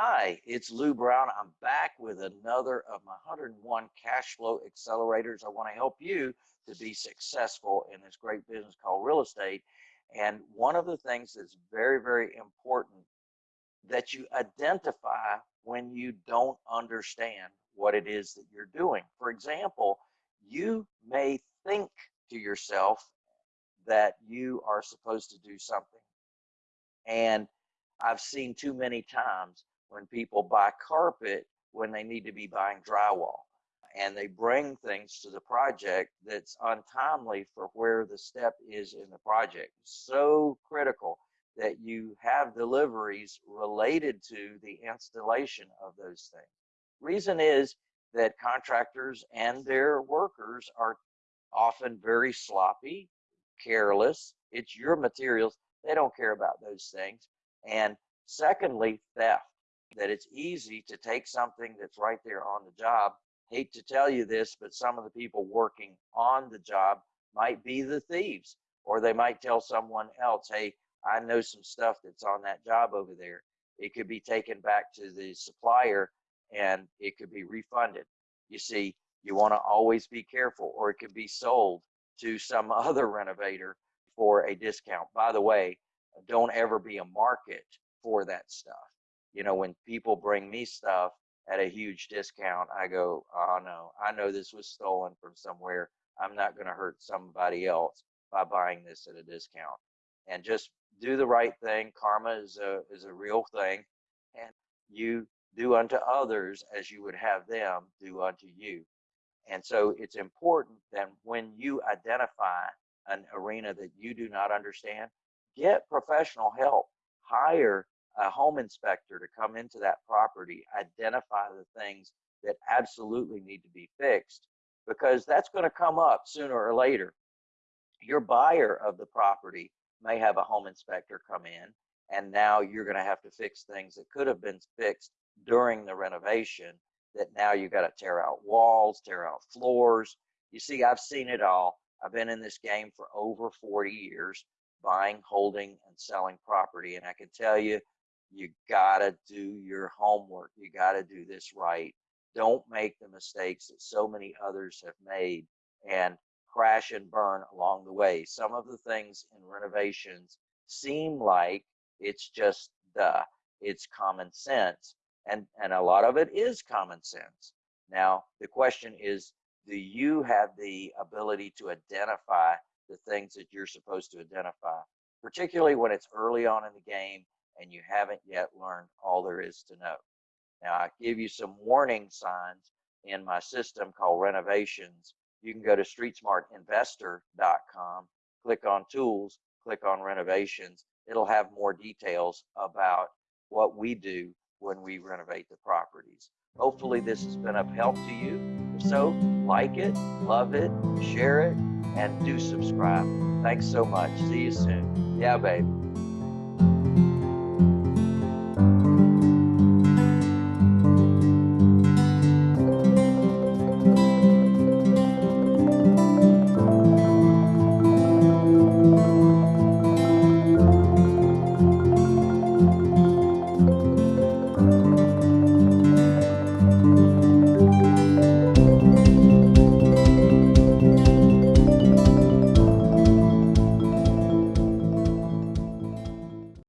Hi, it's Lou Brown. I'm back with another of my 101 cash flow accelerators. I want to help you to be successful in this great business called real estate. And one of the things that's very, very important that you identify when you don't understand what it is that you're doing. For example, you may think to yourself that you are supposed to do something. And I've seen too many times when people buy carpet when they need to be buying drywall and they bring things to the project that's untimely for where the step is in the project. So critical that you have deliveries related to the installation of those things. Reason is that contractors and their workers are often very sloppy, careless. It's your materials. They don't care about those things. And secondly, theft that it's easy to take something that's right there on the job. Hate to tell you this, but some of the people working on the job might be the thieves, or they might tell someone else, hey, I know some stuff that's on that job over there. It could be taken back to the supplier and it could be refunded. You see, you want to always be careful, or it could be sold to some other renovator for a discount. By the way, don't ever be a market for that stuff you know, when people bring me stuff at a huge discount, I go, oh no, I know this was stolen from somewhere. I'm not going to hurt somebody else by buying this at a discount. And just do the right thing. Karma is a is a real thing, and you do unto others as you would have them do unto you. And so it's important that when you identify an arena that you do not understand, get professional help. Hire a home inspector to come into that property, identify the things that absolutely need to be fixed, because that's going to come up sooner or later. Your buyer of the property may have a home inspector come in, and now you're going to have to fix things that could have been fixed during the renovation that now you've got to tear out walls, tear out floors. You see, I've seen it all. I've been in this game for over 40 years, buying, holding, and selling property. And I can tell you, you gotta do your homework. You gotta do this right. Don't make the mistakes that so many others have made and crash and burn along the way. Some of the things in renovations seem like it's just the, it's common sense. And, and a lot of it is common sense. Now, the question is, do you have the ability to identify the things that you're supposed to identify, particularly when it's early on in the game and you haven't yet learned all there is to know. Now, I give you some warning signs in my system called renovations. You can go to streetsmartinvestor.com, click on tools, click on renovations. It'll have more details about what we do when we renovate the properties. Hopefully this has been of help to you. If so, like it, love it, share it, and do subscribe. Thanks so much. See you soon. Yeah, baby.